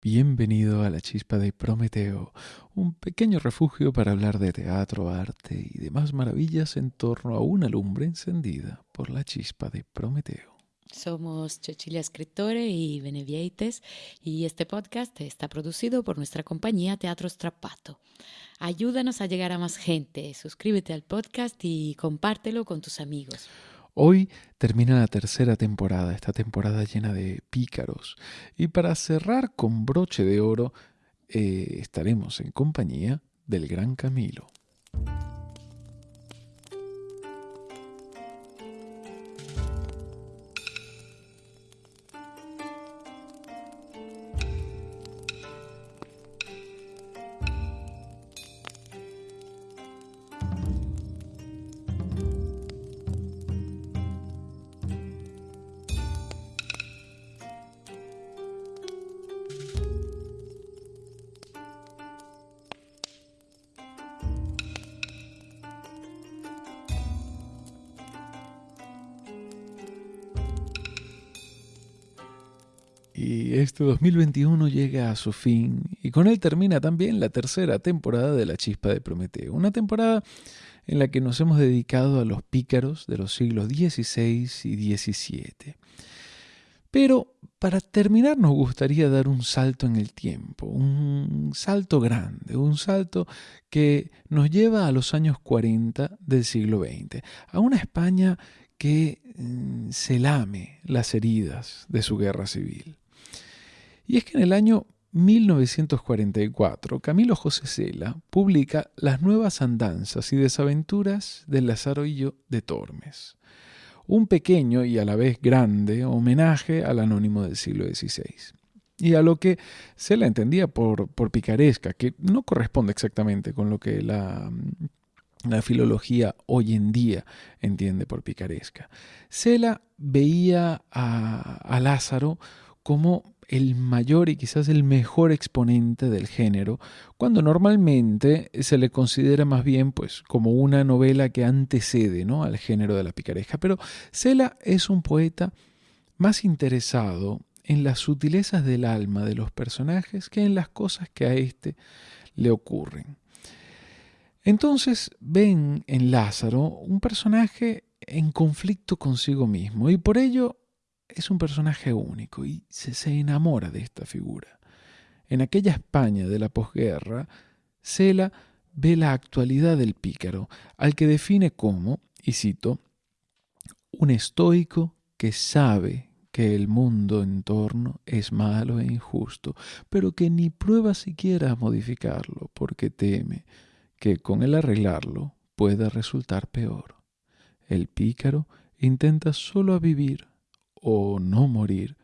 Bienvenido a la chispa de Prometeo, un pequeño refugio para hablar de teatro, arte y demás maravillas en torno a una lumbre encendida por la chispa de Prometeo. Somos Cecilia Escritore y Benevieites y este podcast está producido por nuestra compañía Teatro Strappato. Ayúdanos a llegar a más gente, suscríbete al podcast y compártelo con tus amigos. Hoy termina la tercera temporada, esta temporada llena de pícaros. Y para cerrar con broche de oro, eh, estaremos en compañía del gran Camilo. Y este 2021 llega a su fin y con él termina también la tercera temporada de La Chispa de Prometeo. Una temporada en la que nos hemos dedicado a los pícaros de los siglos XVI y XVII. Pero para terminar nos gustaría dar un salto en el tiempo, un salto grande, un salto que nos lleva a los años 40 del siglo XX, a una España que mm, se lame las heridas de su guerra civil. Y es que en el año 1944, Camilo José Cela publica Las nuevas andanzas y desaventuras del Lazarillo de Tormes, un pequeño y a la vez grande homenaje al anónimo del siglo XVI. Y a lo que Cela entendía por, por picaresca, que no corresponde exactamente con lo que la, la filología hoy en día entiende por picaresca. Cela veía a, a Lázaro como el mayor y quizás el mejor exponente del género, cuando normalmente se le considera más bien pues como una novela que antecede ¿no? al género de la picaresca. Pero Cela es un poeta más interesado en las sutilezas del alma de los personajes que en las cosas que a éste le ocurren. Entonces ven en Lázaro un personaje en conflicto consigo mismo y por ello es un personaje único y se, se enamora de esta figura. En aquella España de la posguerra, Cela ve la actualidad del pícaro, al que define como, y cito, un estoico que sabe que el mundo en torno es malo e injusto, pero que ni prueba siquiera a modificarlo, porque teme que con el arreglarlo pueda resultar peor. El pícaro intenta solo a vivir o no morir,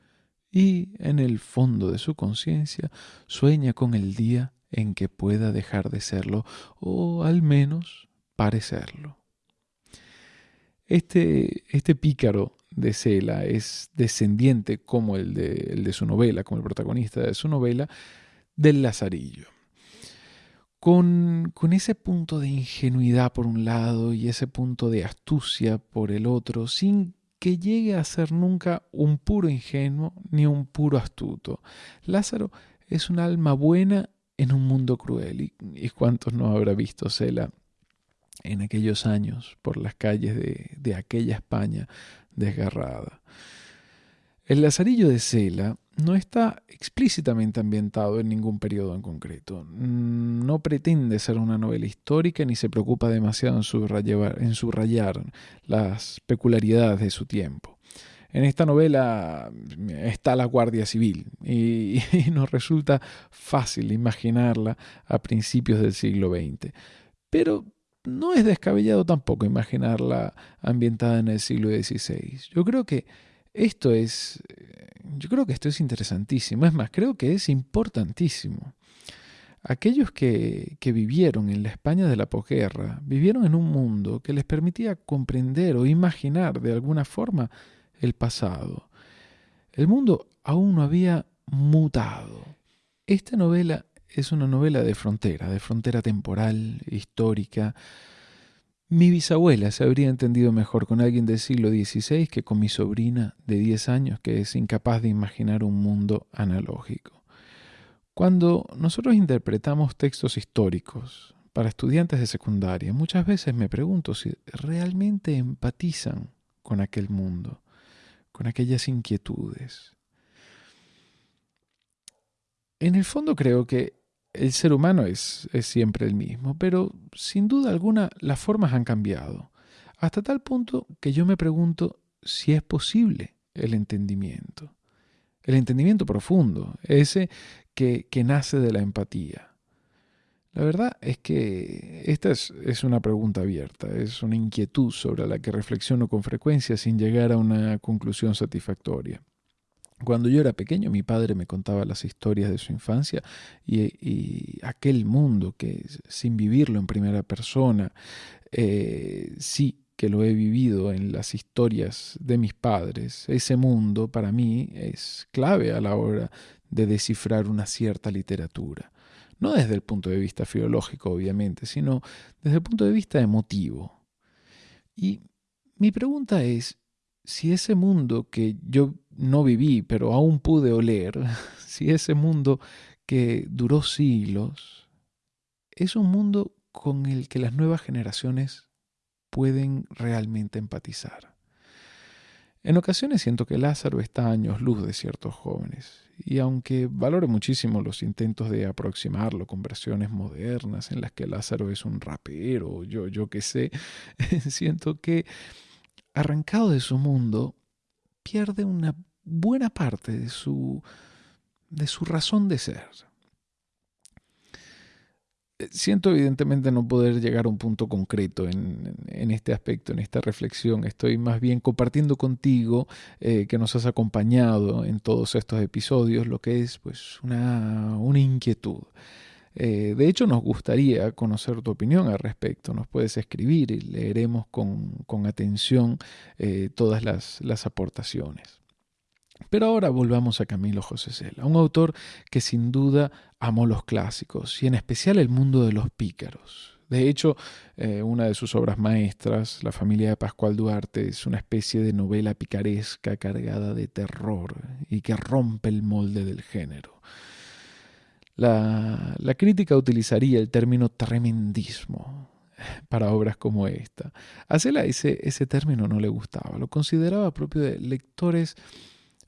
y en el fondo de su conciencia sueña con el día en que pueda dejar de serlo, o al menos parecerlo. Este, este pícaro de Cela es descendiente, como el de, el de su novela, como el protagonista de su novela, del Lazarillo. Con, con, ese punto de ingenuidad por un lado y ese punto de astucia por el otro, sin que llegue a ser nunca un puro ingenuo ni un puro astuto. Lázaro es un alma buena en un mundo cruel. ¿Y, y cuántos no habrá visto Cela en aquellos años por las calles de, de aquella España desgarrada? El Lazarillo de Cela no está explícitamente ambientado en ningún periodo en concreto. No pretende ser una novela histórica ni se preocupa demasiado en subrayar, las peculiaridades de su tiempo. En esta novela está la Guardia Civil y, nos resulta fácil imaginarla a principios del siglo XX. Pero no es descabellado tampoco imaginarla ambientada en el siglo XVI. Yo creo que esto es, yo creo que esto es interesantísimo, es más, creo que es importantísimo. Aquellos que, que vivieron en la España de la posguerra vivieron en un mundo que les permitía comprender o imaginar de alguna forma el pasado. El mundo aún no había mutado. Esta novela es una novela de frontera, de frontera temporal, histórica, mi bisabuela se habría entendido mejor con alguien del siglo XVI que con mi sobrina de 10 años que es incapaz de imaginar un mundo analógico. Cuando nosotros interpretamos textos históricos para estudiantes de secundaria, muchas veces me pregunto si realmente empatizan con aquel mundo, con aquellas inquietudes. En el fondo creo que el ser humano es, siempre el mismo, pero sin duda alguna las formas han cambiado, hasta tal punto que yo me pregunto si es posible el entendimiento, el entendimiento profundo, ese que, nace de la empatía. La verdad es que esta es, es, una pregunta abierta, es una inquietud sobre la que reflexiono con frecuencia sin llegar a una conclusión satisfactoria. Cuando yo era pequeño, mi padre me contaba las historias de su infancia y, aquel mundo que sin vivirlo en primera persona, eh, sí que lo he vivido en las historias de mis padres, ese mundo para mí es clave a la hora de descifrar una cierta literatura. No desde el punto de vista filológico, obviamente, sino desde el punto de vista emotivo. Y mi pregunta es, si ese mundo que yo no viví, pero aún pude oler, si ese mundo que duró siglos, es un mundo con el que las nuevas generaciones pueden realmente empatizar. En ocasiones siento que Lázaro está a años luz de ciertos jóvenes, y aunque valore muchísimo los intentos de aproximarlo con versiones modernas en las que Lázaro es un rapero, yo, yo qué sé, siento que arrancado de su mundo, pierde una buena parte de su, de su razón de ser. Eh, siento evidentemente no poder llegar a un punto concreto en, en este aspecto, en esta reflexión. Estoy más bien compartiendo contigo eh, que nos has acompañado en todos estos episodios lo que es pues una, una inquietud. Eh, de hecho, nos gustaría conocer tu opinión al respecto. Nos puedes escribir y leeremos con, con atención eh, todas las, las aportaciones. Pero ahora volvamos a Camilo José Cela, un autor que sin duda amó los clásicos y en especial el mundo de los pícaros. De hecho, eh, una de sus obras maestras, La familia de Pascual Duarte, es una especie de novela picaresca cargada de terror y que rompe el molde del género. La, la crítica utilizaría el término tremendismo para obras como esta. A Cela ese, ese término no le gustaba, lo consideraba propio de lectores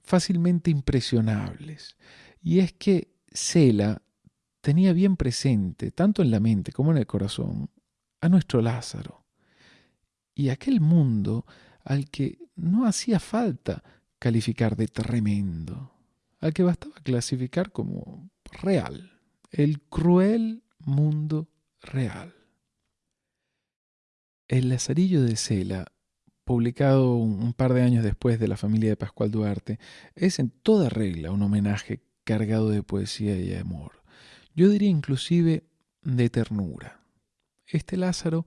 fácilmente impresionables. Y es que Cela tenía bien presente, tanto en la mente como en el corazón, a nuestro Lázaro, y aquel mundo al que no hacía falta calificar de tremendo, al que bastaba clasificar como real, el cruel mundo real. El Lazarillo de Cela, publicado un par de años después de la familia de Pascual Duarte, es en toda regla un homenaje cargado de poesía y amor. Yo diría inclusive de ternura. Este Lázaro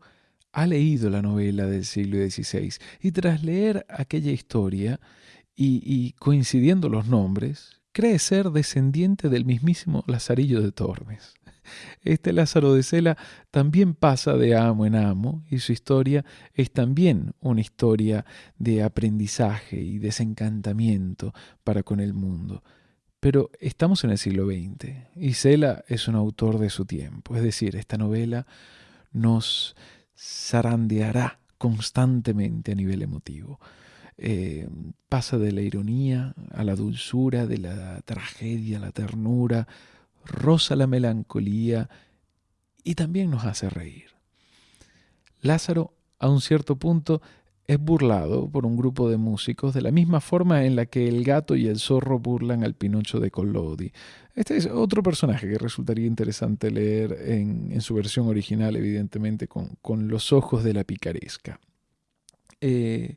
ha leído la novela del siglo XVI y tras leer aquella historia y coincidiendo los nombres, cree ser descendiente del mismísimo Lazarillo de Tormes. Este Lázaro de Cela también pasa de amo en amo y su historia es también una historia de aprendizaje y desencantamiento para con el mundo. Pero estamos en el siglo XX y Cela es un autor de su tiempo, es decir, esta novela nos zarandeará constantemente a nivel emotivo. Eh, pasa de la ironía a la dulzura, de la tragedia a la ternura, roza la melancolía y también nos hace reír. Lázaro, a un cierto punto, es burlado por un grupo de músicos de la misma forma en la que el gato y el zorro burlan al Pinocho de Collodi. Este es otro personaje que resultaría interesante leer en, su versión original, evidentemente, con, con, los ojos de la picaresca. Eh,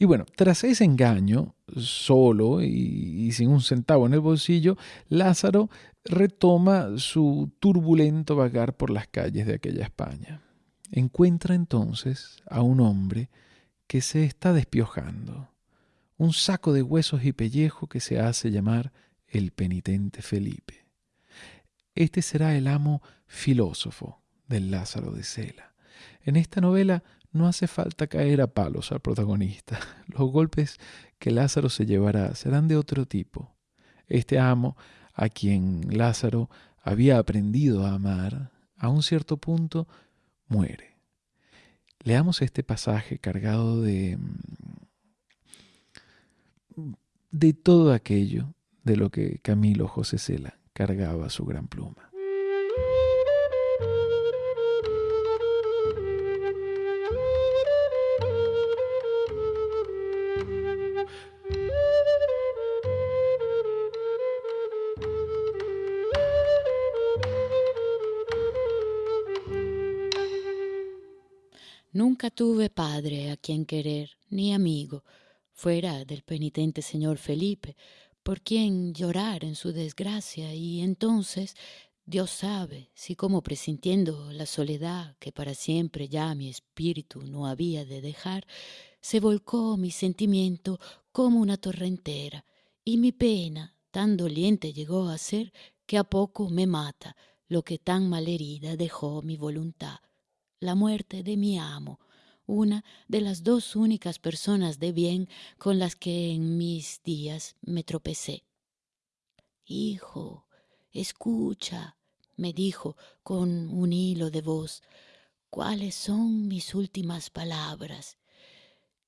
y bueno, tras ese engaño, solo y, sin un centavo en el bolsillo, Lázaro retoma su turbulento vagar por las calles de aquella España. Encuentra entonces a un hombre que se está despiojando, un saco de huesos y pellejo que se hace llamar el penitente Felipe. Este será el amo filósofo del Lázaro de Cela. En esta novela no hace falta caer a palos al protagonista. Los golpes que Lázaro se llevará serán de otro tipo. Este amo a quien Lázaro había aprendido a amar, a un cierto punto muere. Leamos este pasaje cargado de, de todo aquello de lo que Camilo José Cela cargaba su gran pluma. Tuve padre a quien querer, ni amigo, fuera del penitente señor Felipe, por quien llorar en su desgracia, y entonces Dios sabe si como presintiendo la soledad que para siempre ya mi espíritu no había de dejar, se volcó mi sentimiento como una torrentera, y mi pena tan doliente llegó a ser que a poco me mata lo que tan malherida dejó mi voluntad la muerte de mi amo, una de las dos únicas personas de bien con las que en mis días me tropecé. Hijo, escucha, me dijo con un hilo de voz, cuáles son mis últimas palabras.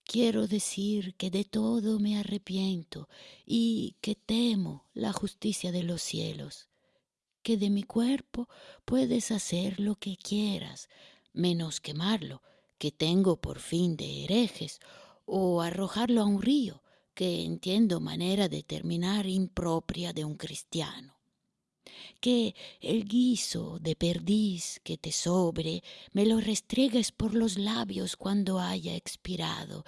Quiero decir que de todo me arrepiento y que temo la justicia de los cielos, que de mi cuerpo puedes hacer lo que quieras, menos quemarlo, que tengo por fin de herejes, o arrojarlo a un río, que entiendo manera de terminar impropia de un cristiano. Que el guiso de perdiz que te sobre me lo restregues por los labios cuando haya expirado,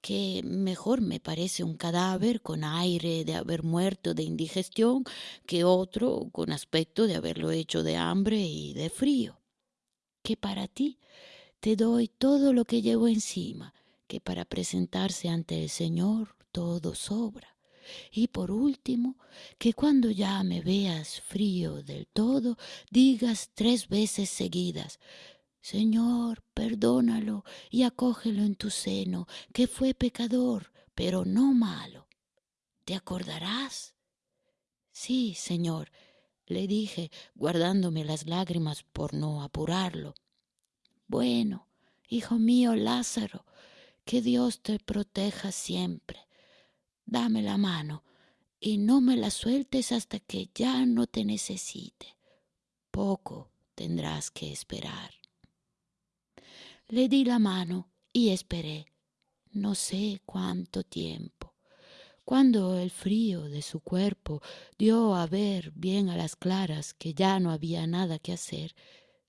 que mejor me parece un cadáver con aire de haber muerto de indigestión que otro con aspecto de haberlo hecho de hambre y de frío que para ti te doy todo lo que llevo encima, que para presentarse ante el Señor todo sobra. Y por último, que cuando ya me veas frío del todo, digas tres veces seguidas, Señor, perdónalo y acógelo en tu seno, que fue pecador, pero no malo. ¿Te acordarás? Sí, Señor, le dije, guardándome las lágrimas por no apurarlo. Bueno, hijo mío Lázaro, que Dios te proteja siempre. Dame la mano y no me la sueltes hasta que ya no te necesite. Poco tendrás que esperar. Le di la mano y esperé, no sé cuánto tiempo. Cuando el frío de su cuerpo dio a ver bien a las claras que ya no había nada que hacer,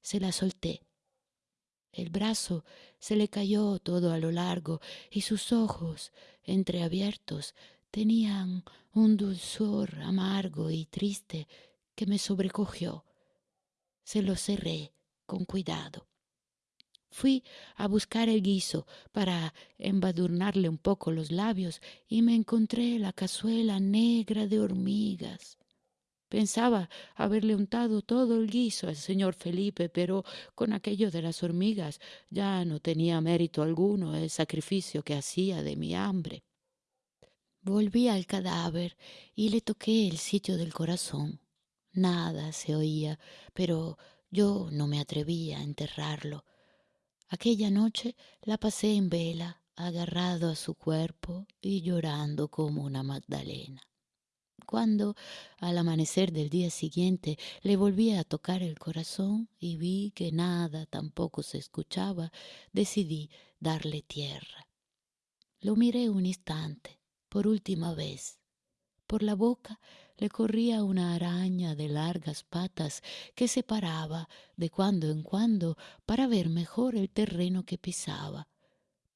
se la solté. El brazo se le cayó todo a lo largo y sus ojos, entreabiertos, tenían un dulzor amargo y triste que me sobrecogió. Se lo cerré con cuidado. Fui a buscar el guiso para embadurnarle un poco los labios y me encontré la cazuela negra de hormigas. Pensaba haberle untado todo el guiso al señor Felipe, pero con aquello de las hormigas ya no tenía mérito alguno el sacrificio que hacía de mi hambre. Volví al cadáver y le toqué el sitio del corazón. Nada se oía, pero yo no me atrevía a enterrarlo. Aquella noche la pasé en vela, agarrado a su cuerpo y llorando como una Magdalena. Cuando, al amanecer del día siguiente, le volví a tocar el corazón y vi que nada tampoco se escuchaba, decidí darle tierra. Lo miré un instante, por última vez. Por la boca le corría una araña de largas patas que se paraba de cuando en cuando para ver mejor el terreno que pisaba.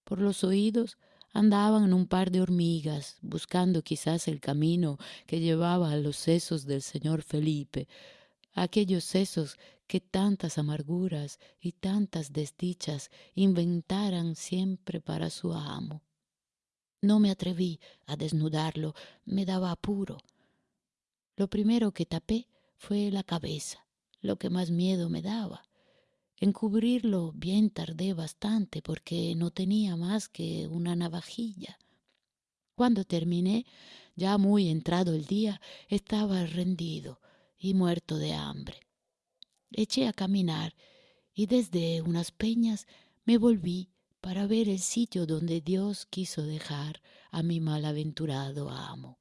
Por los oídos andaban un par de hormigas, buscando quizás el camino que llevaba a los sesos del señor Felipe, aquellos sesos que tantas amarguras y tantas desdichas inventaran siempre para su amo. No me atreví a desnudarlo, me daba apuro. Lo primero que tapé fue la cabeza, lo que más miedo me daba. Encubrirlo bien tardé bastante porque no tenía más que una navajilla. Cuando terminé, ya muy entrado el día, estaba rendido y muerto de hambre. Eché a caminar y desde unas peñas me volví para ver el sitio donde Dios quiso dejar a mi malaventurado amo.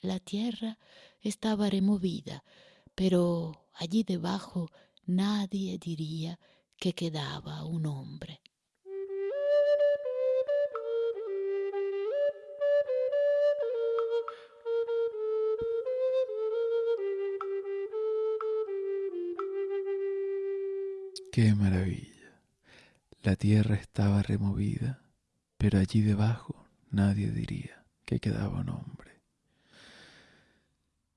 La tierra estaba removida, pero allí debajo nadie diría que quedaba un hombre. Qué maravilla. La tierra estaba removida, pero allí debajo nadie diría que quedaba un hombre.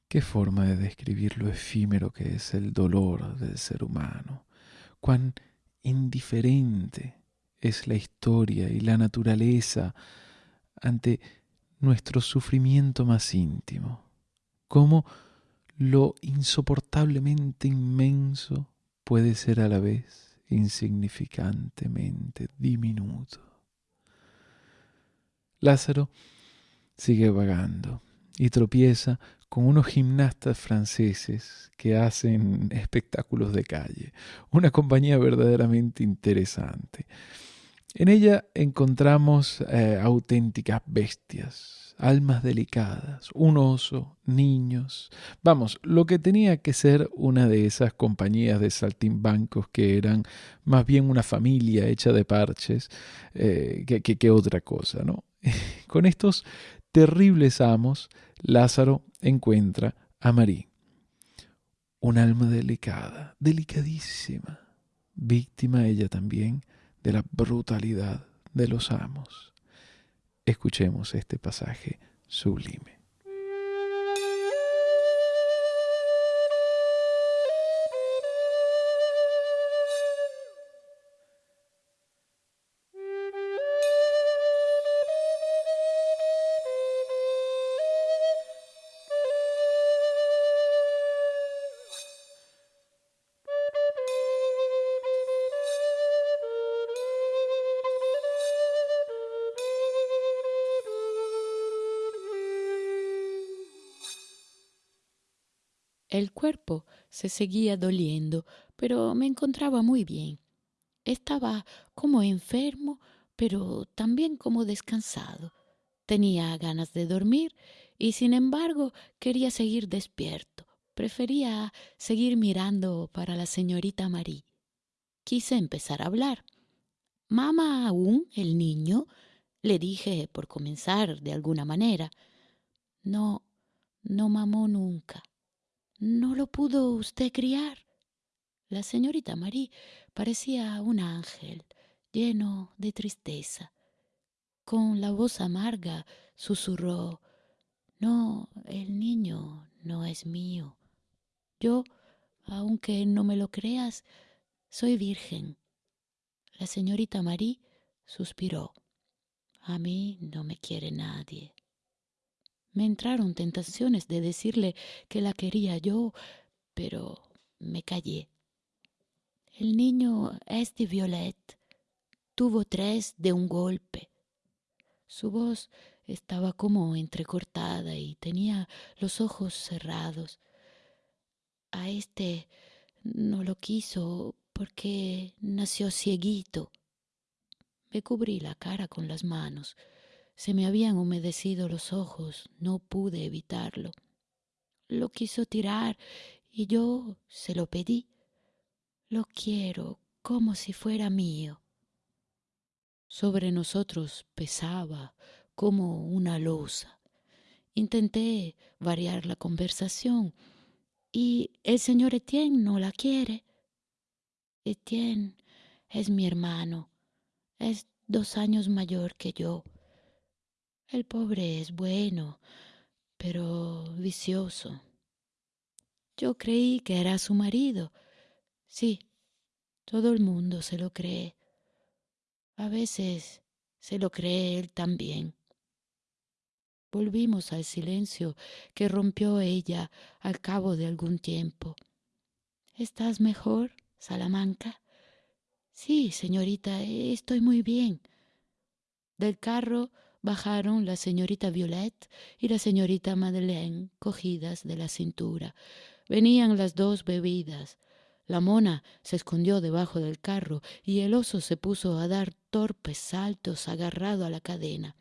Qué forma de describir lo efímero que es el dolor del ser humano, cuán indiferente es la historia y la naturaleza ante nuestro sufrimiento más íntimo, cómo lo insoportablemente inmenso puede ser a la vez insignificantemente diminuto. Lázaro sigue vagando y tropieza con unos gimnastas franceses que hacen espectáculos de calle, una compañía verdaderamente interesante. En ella encontramos eh, auténticas bestias, almas delicadas, un oso, niños. Vamos, lo que tenía que ser una de esas compañías de saltimbancos que eran más bien una familia hecha de parches eh, que, otra cosa, ¿no? Con estos terribles amos, Lázaro encuentra a Marí, un alma delicada, delicadísima, víctima ella también de la brutalidad de los amos. Escuchemos este pasaje sublime. El cuerpo se seguía doliendo, pero me encontraba muy bien. Estaba como enfermo, pero también como descansado. Tenía ganas de dormir y sin embargo quería seguir despierto. Prefería seguir mirando para la señorita Marie. Quise empezar a hablar. ¿Mama aún el niño? le dije por comenzar de alguna manera. No, no mamó nunca. ¿No lo pudo usted criar? La señorita Marie parecía un ángel lleno de tristeza. Con la voz amarga susurró No, el niño no es mío. Yo, aunque no me lo creas, soy virgen. La señorita Marie suspiró. A mí no me quiere nadie. Me entraron tentaciones de decirle que la quería yo, pero me callé. El niño es de Violet. Tuvo tres de un golpe. Su voz estaba como entrecortada y tenía los ojos cerrados. A este no lo quiso porque nació cieguito. Me cubrí la cara con las manos. Se me habían humedecido los ojos, no pude evitarlo. Lo quiso tirar y yo se lo pedí. Lo quiero como si fuera mío. Sobre nosotros pesaba como una losa. Intenté variar la conversación. ¿Y el señor Etienne no la quiere? Etienne es mi hermano. Es dos años mayor que yo. El pobre es bueno, pero vicioso. Yo creí que era su marido. Sí, todo el mundo se lo cree. A veces se lo cree él también. Volvimos al silencio que rompió ella al cabo de algún tiempo. ¿Estás mejor, Salamanca? Sí, señorita, estoy muy bien. Del carro bajaron la señorita Violet y la señorita Madeleine cogidas de la cintura. Venían las dos bebidas. La mona se escondió debajo del carro y el oso se puso a dar torpes saltos agarrado a la cadena.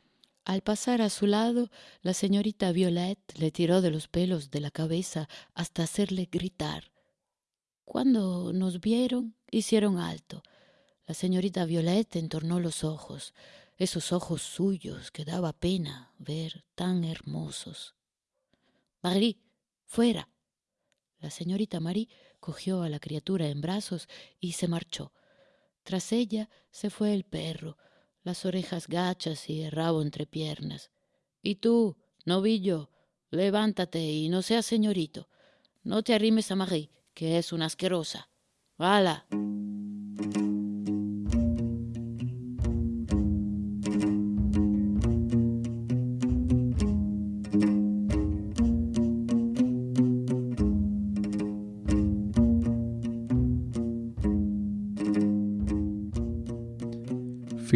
Al pasar a su lado, la señorita Violet le tiró de los pelos de la cabeza hasta hacerle gritar. Cuando nos vieron, hicieron alto. La señorita Violet entornó los ojos, esos ojos suyos que daba pena ver tan hermosos. Marie, fuera. La señorita Marie cogió a la criatura en brazos y se marchó. Tras ella se fue el perro, las orejas gachas y el rabo entre piernas. Y tú, novillo, levántate y no seas señorito. No te arrimes a Marie, que es una asquerosa. ¡Hala!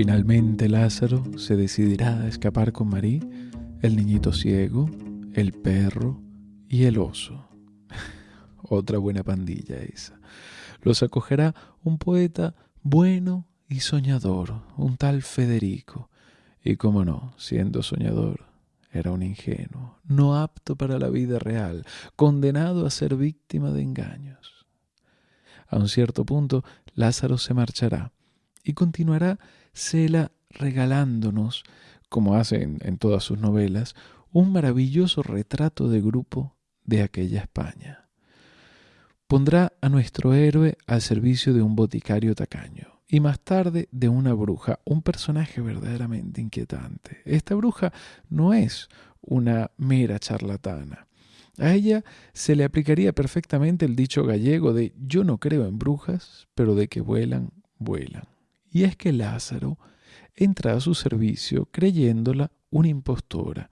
Finalmente Lázaro se decidirá a escapar con Marí, el niñito ciego, el perro y el oso. Otra buena pandilla esa. Los acogerá un poeta bueno y soñador, un tal Federico. Y cómo no, siendo soñador, era un ingenuo, no apto para la vida real, condenado a ser víctima de engaños. A un cierto punto, Lázaro se marchará y continuará Cela regalándonos, como hace en, todas sus novelas, un maravilloso retrato de grupo de aquella España. Pondrá a nuestro héroe al servicio de un boticario tacaño y más tarde de una bruja, un personaje verdaderamente inquietante. Esta bruja no es una mera charlatana. A ella se le aplicaría perfectamente el dicho gallego de yo no creo en brujas, pero de que vuelan, vuelan y es que Lázaro entra a su servicio creyéndola una impostora,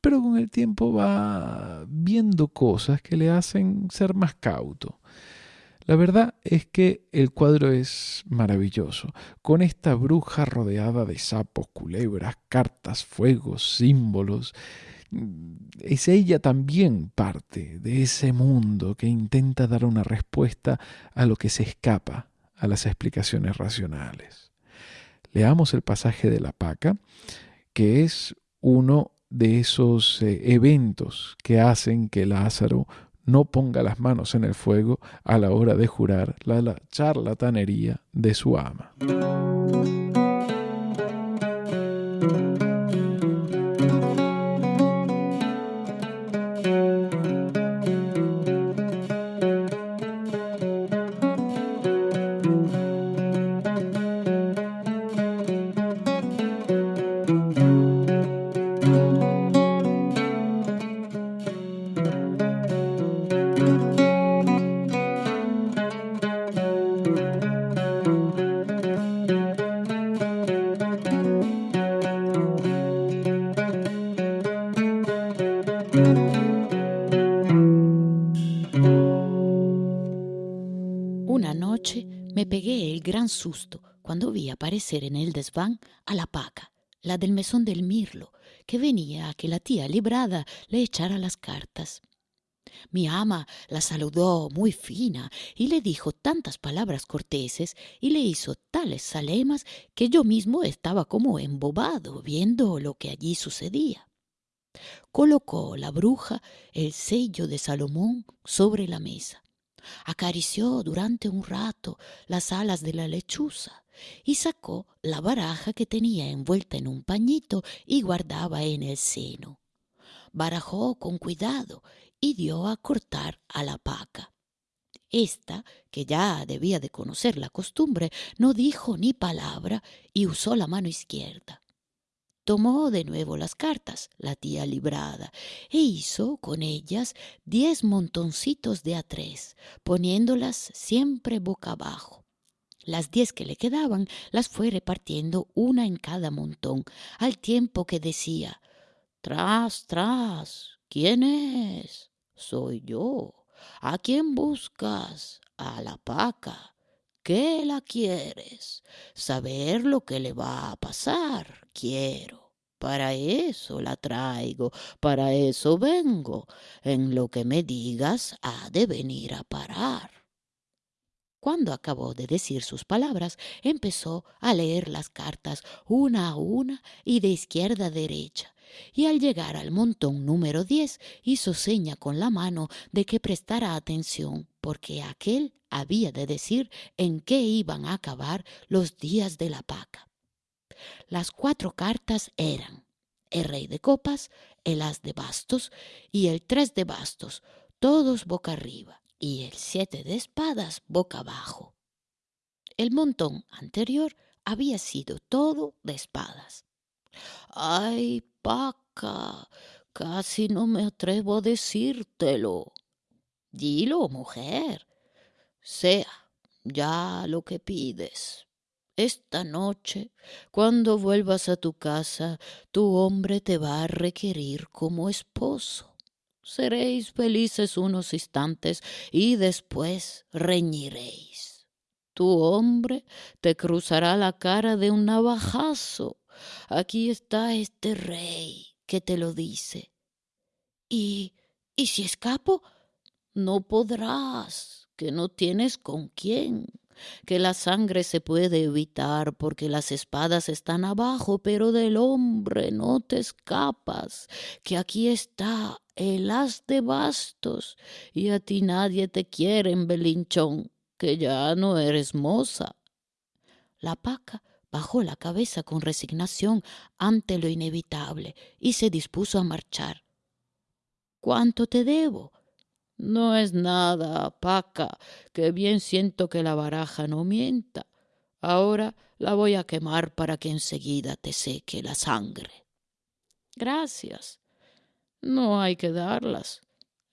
pero con el tiempo va viendo cosas que le hacen ser más cauto. La verdad es que el cuadro es maravilloso, con esta bruja rodeada de sapos, culebras, cartas, fuegos, símbolos. Es ella también parte de ese mundo que intenta dar una respuesta a lo que se escapa a las explicaciones racionales. Leamos el pasaje de la paca, que es uno de esos eh, eventos que hacen que Lázaro no ponga las manos en el fuego a la hora de jurar la charlatanería de su ama. Cuando vi aparecer en el desván a la paca, la del mesón del mirlo, que venía a que la tía librada le echara las cartas. Mi ama la saludó muy fina y le dijo tantas palabras corteses y le hizo tales salemas que yo mismo estaba como embobado viendo lo que allí sucedía. Colocó la bruja el sello de Salomón sobre la mesa acarició durante un rato las alas de la lechuza y sacó la baraja que tenía envuelta en un pañito y guardaba en el seno. Barajó con cuidado y dio a cortar a la paca. Esta, que ya debía de conocer la costumbre, no dijo ni palabra y usó la mano izquierda. Tomó de nuevo las cartas, la tía librada, e hizo con ellas diez montoncitos de a tres, poniéndolas siempre boca abajo. Las diez que le quedaban las fue repartiendo una en cada montón, al tiempo que decía Tras, tras, ¿quién es? Soy yo. ¿A quién buscas? A la paca. ¿Qué la quieres? Saber lo que le va a pasar, quiero. Para eso la traigo, para eso vengo. En lo que me digas ha de venir a parar. Cuando acabó de decir sus palabras, empezó a leer las cartas una a una y de izquierda a derecha, y al llegar al montón número diez hizo seña con la mano de que prestara atención, porque aquel había de decir en qué iban a acabar los días de la paca. Las cuatro cartas eran el rey de copas, el as de bastos y el tres de bastos, todos boca arriba, y el siete de espadas boca abajo. El montón anterior había sido todo de espadas. ¡Ay, Paca! Casi no me atrevo a decírtelo. Dilo, mujer. Sea ya lo que pides. Esta noche, cuando vuelvas a tu casa, tu hombre te va a requerir como esposo. Seréis felices unos instantes y después reñiréis. Tu hombre te cruzará la cara de un navajazo. Aquí está este rey que te lo dice. ¿Y, y si escapo? No podrás, que no tienes con quién que la sangre se puede evitar porque las espadas están abajo, pero del hombre no te escapas, que aquí está el as de bastos y a ti nadie te quiere en Belinchón, que ya no eres moza. La paca bajó la cabeza con resignación ante lo inevitable y se dispuso a marchar. ¿Cuánto te debo? No es nada, Paca, que bien siento que la baraja no mienta. Ahora la voy a quemar para que enseguida te seque la sangre. Gracias. No hay que darlas.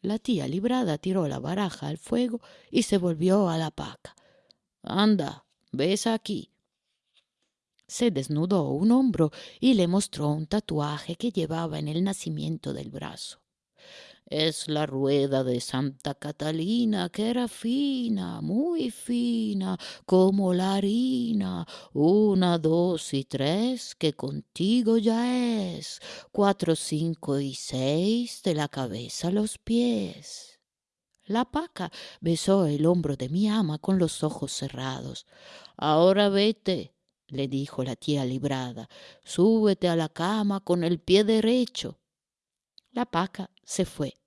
La tía librada tiró la baraja al fuego y se volvió a la paca. Anda, ves aquí. Se desnudó un hombro y le mostró un tatuaje que llevaba en el nacimiento del brazo. Es la rueda de Santa Catalina, que era fina, muy fina, como la harina. Una, dos y tres, que contigo ya es. Cuatro, cinco y seis, de la cabeza a los pies. La paca besó el hombro de mi ama con los ojos cerrados. Ahora vete, le dijo la tía librada, súbete a la cama con el pie derecho. La paca se fue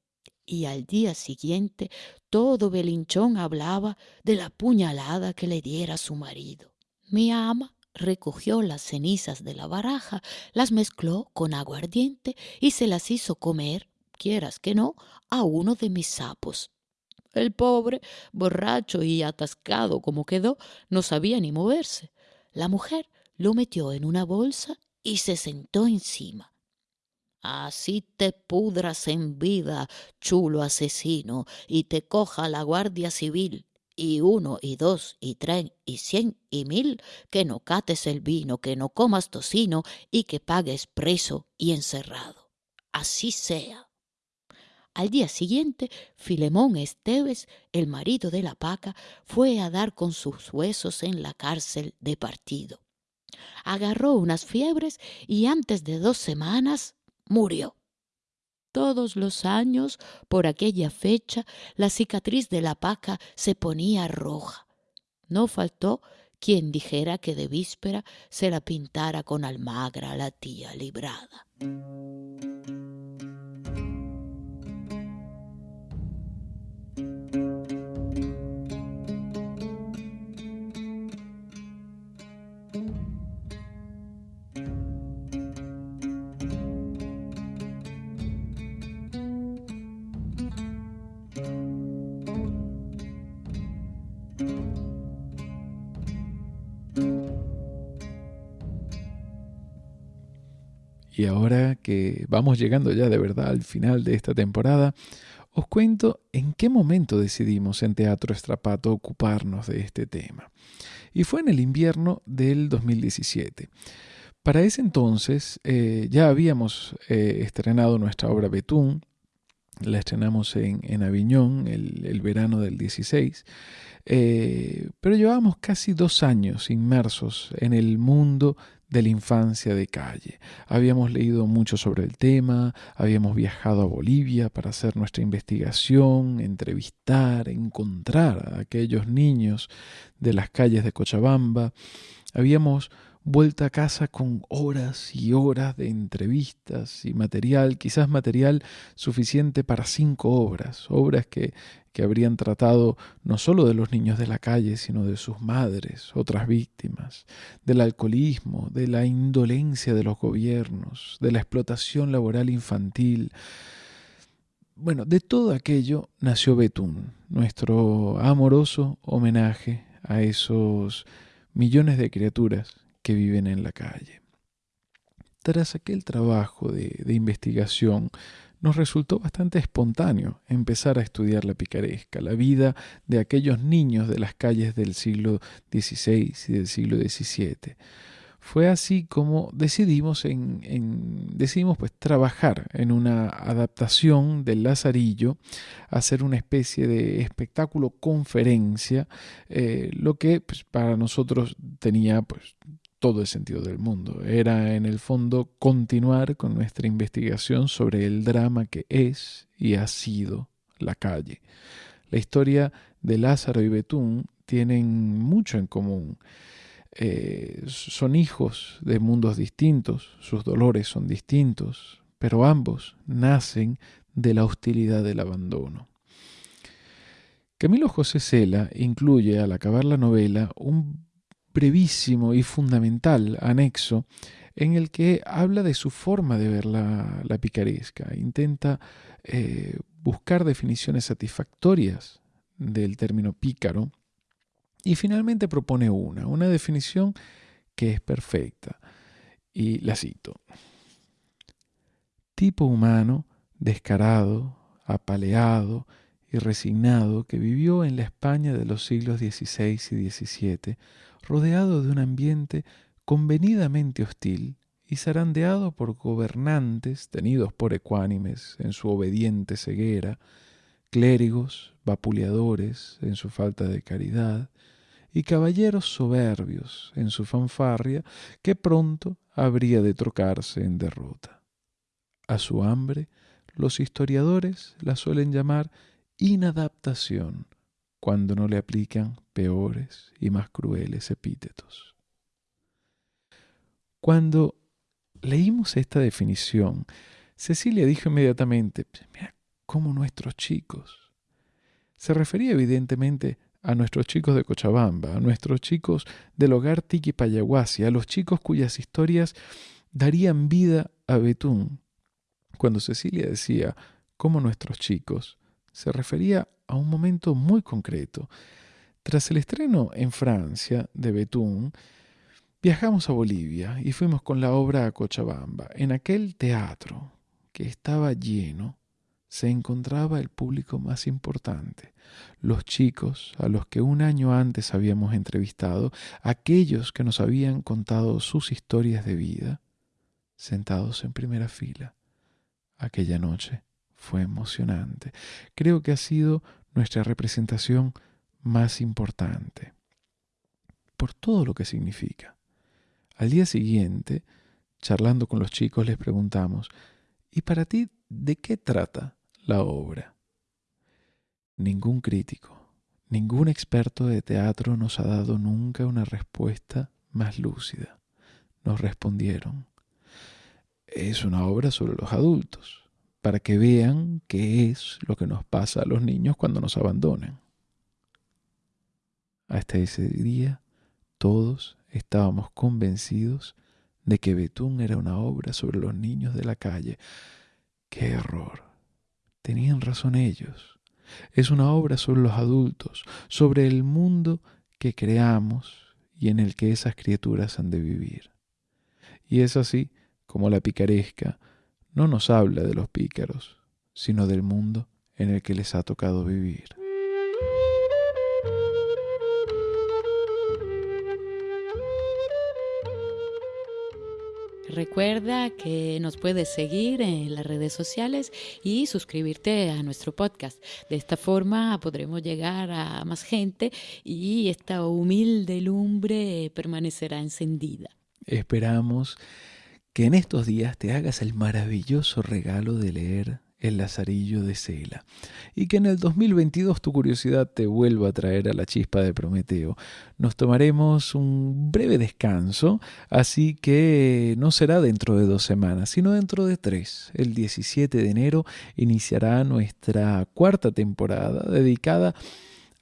y al día siguiente todo Belinchón hablaba de la puñalada que le diera su marido. Mi ama recogió las cenizas de la baraja, las mezcló con aguardiente y se las hizo comer, quieras que no, a uno de mis sapos. El pobre, borracho y atascado como quedó, no sabía ni moverse. La mujer lo metió en una bolsa y se sentó encima. Así te pudras en vida, chulo asesino, y te coja la Guardia Civil, y uno, y dos, y tres, y cien, y mil, que no cates el vino, que no comas tocino, y que pagues preso y encerrado. Así sea. Al día siguiente, Filemón Esteves, el marido de la paca, fue a dar con sus huesos en la cárcel de partido. Agarró unas fiebres y antes de dos semanas murió. Todos los años, por aquella fecha, la cicatriz de la paca se ponía roja. No faltó quien dijera que de víspera se la pintara con almagra la tía librada. Y ahora que vamos llegando ya de verdad al final de esta temporada, os cuento en qué momento decidimos en Teatro Estrapato ocuparnos de este tema. Y fue en el invierno del 2017. Para ese entonces eh, ya habíamos eh, estrenado nuestra obra Betún, la estrenamos en, en Aviñón el, el, verano del 16, eh, pero llevábamos casi dos años inmersos en el mundo de la infancia de calle. Habíamos leído mucho sobre el tema, habíamos viajado a Bolivia para hacer nuestra investigación, entrevistar, encontrar a aquellos niños de las calles de Cochabamba. Habíamos vuelto a casa con horas y horas de entrevistas y material, quizás material suficiente para cinco obras, obras que que habrían tratado no solo de los niños de la calle, sino de sus madres, otras víctimas, del alcoholismo, de la indolencia de los gobiernos, de la explotación laboral infantil. Bueno, de todo aquello nació Betún, nuestro amoroso homenaje a esos millones de criaturas que viven en la calle. Tras aquel trabajo de, investigación, nos resultó bastante espontáneo empezar a estudiar la picaresca, la vida de aquellos niños de las calles del siglo XVI y del siglo XVII. Fue así como decidimos, en, decidimos pues, trabajar en una adaptación del Lazarillo, hacer una especie de espectáculo conferencia, eh, lo que pues, para nosotros tenía pues, todo el sentido del mundo. Era en el fondo continuar con nuestra investigación sobre el drama que es y ha sido la calle. La historia de Lázaro y Betún tienen mucho en común. Eh, son hijos de mundos distintos, sus dolores son distintos, pero ambos nacen de la hostilidad del abandono. Camilo José Cela incluye al acabar la novela un brevísimo y fundamental anexo en el que habla de su forma de ver la, picaresca. Intenta eh, buscar definiciones satisfactorias del término pícaro y finalmente propone una, una definición que es perfecta. Y la cito. Tipo humano, descarado, apaleado y resignado que vivió en la España de los siglos XVI y XVII, rodeado de un ambiente convenidamente hostil y zarandeado por gobernantes tenidos por ecuánimes en su obediente ceguera, clérigos vapuleadores en su falta de caridad, y caballeros soberbios en su fanfarria que pronto habría de trocarse en derrota. A su hambre, los historiadores la suelen llamar inadaptación, cuando no le aplican peores y más crueles epítetos. Cuando leímos esta definición, Cecilia dijo inmediatamente, mira cómo nuestros chicos. Se refería evidentemente a nuestros chicos de Cochabamba, a nuestros chicos del hogar Tiki Payaguasi, a los chicos cuyas historias darían vida a Betún. Cuando Cecilia decía, cómo nuestros chicos, se refería a un momento muy concreto. Tras el estreno en Francia de Betún, viajamos a Bolivia y fuimos con la obra a Cochabamba. En aquel teatro, que estaba lleno, se encontraba el público más importante, los chicos a los que un año antes habíamos entrevistado, aquellos que nos habían contado sus historias de vida, sentados en primera fila. Aquella noche fue emocionante. Creo que ha sido nuestra representación más importante, por todo lo que significa. Al día siguiente, charlando con los chicos, les preguntamos, ¿y para ti de qué trata la obra? Ningún crítico, ningún experto de teatro nos ha dado nunca una respuesta más lúcida. Nos respondieron, es una obra sobre los adultos para que vean qué es lo que nos pasa a los niños cuando nos abandonan. Hasta ese día todos estábamos convencidos de que Betún era una obra sobre los niños de la calle. ¡Qué error! Tenían razón ellos. Es una obra sobre los adultos, sobre el mundo que creamos y en el que esas criaturas han de vivir. Y es así como la picaresca no nos habla de los pícaros, sino del mundo en el que les ha tocado vivir. Recuerda que nos puedes seguir en las redes sociales y suscribirte a nuestro podcast. De esta forma podremos llegar a más gente y esta humilde lumbre permanecerá encendida. Esperamos que en estos días te hagas el maravilloso regalo de leer El Lazarillo de Cela y que en el 2022 tu curiosidad te vuelva a traer a la chispa de Prometeo. Nos tomaremos un breve descanso, así que no será dentro de dos semanas, sino dentro de tres. El 17 de enero iniciará nuestra cuarta temporada dedicada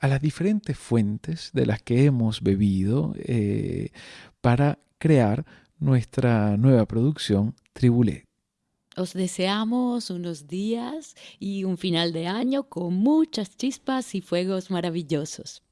a las diferentes fuentes de las que hemos bebido eh, para crear nuestra nueva producción Tribulet. Os deseamos unos días y un final de año con muchas chispas y fuegos maravillosos.